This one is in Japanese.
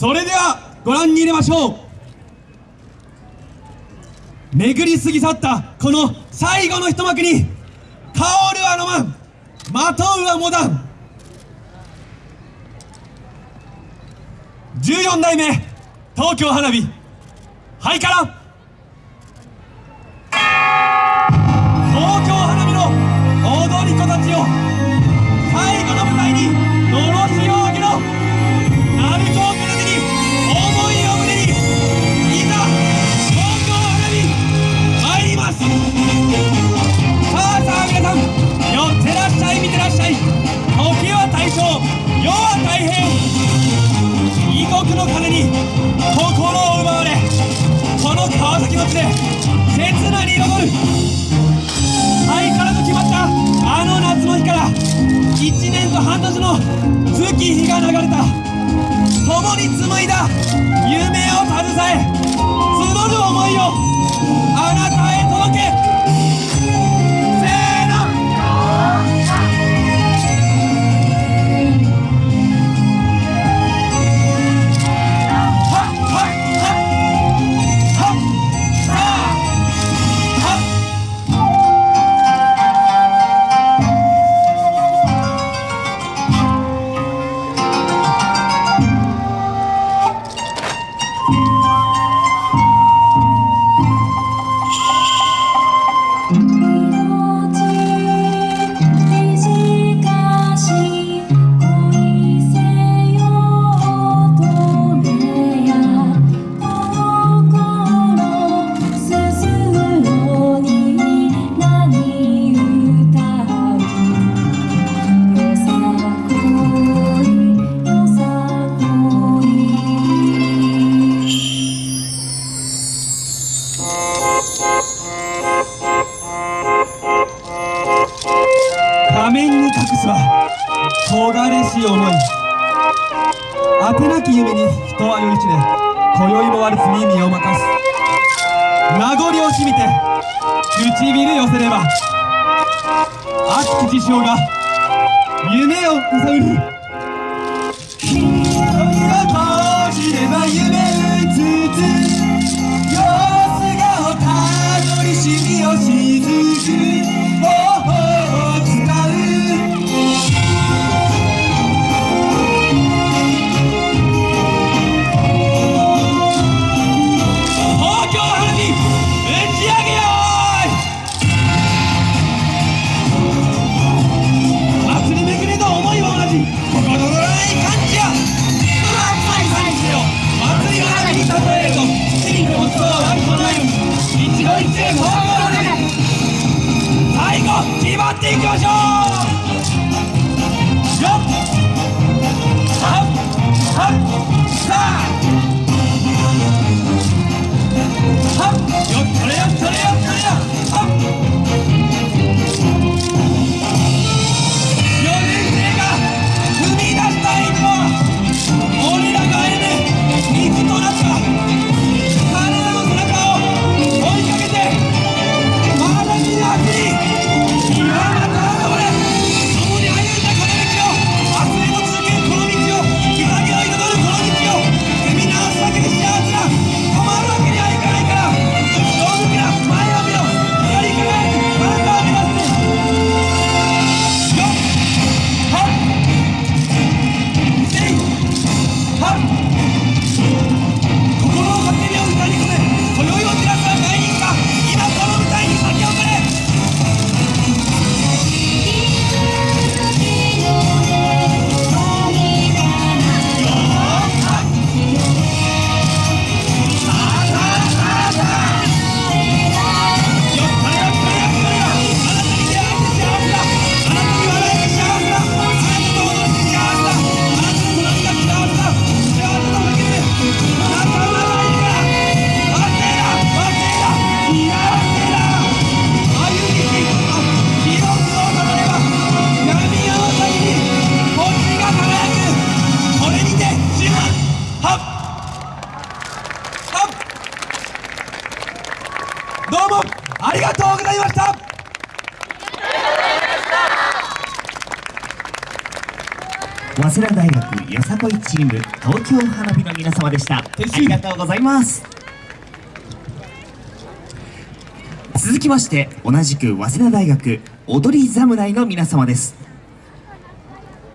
それではご覧に入れましょう。巡り過ぎ去ったこの最後の一幕に香るはロマンまとうはモダン。14代目東京花火ハイカラ。大正世は大変。異国の鐘に心を奪われこの川崎の地で刹那に彩る。ハイカラと決まったあの夏の日から1年と半年の月日が流れた。共に紡いだ夢 Música 尖れし思い。あてなき夢に人は酔いしれ。今宵もワルツに身を任す。名残惜しみて唇寄せれば熱き事象が夢を揺さぶる瞳を閉じれば夢早稲田大学よさこいチーム東京花火の皆様でした。ありがとうございます。続きまして同じく早稲田大学踊り侍の皆様です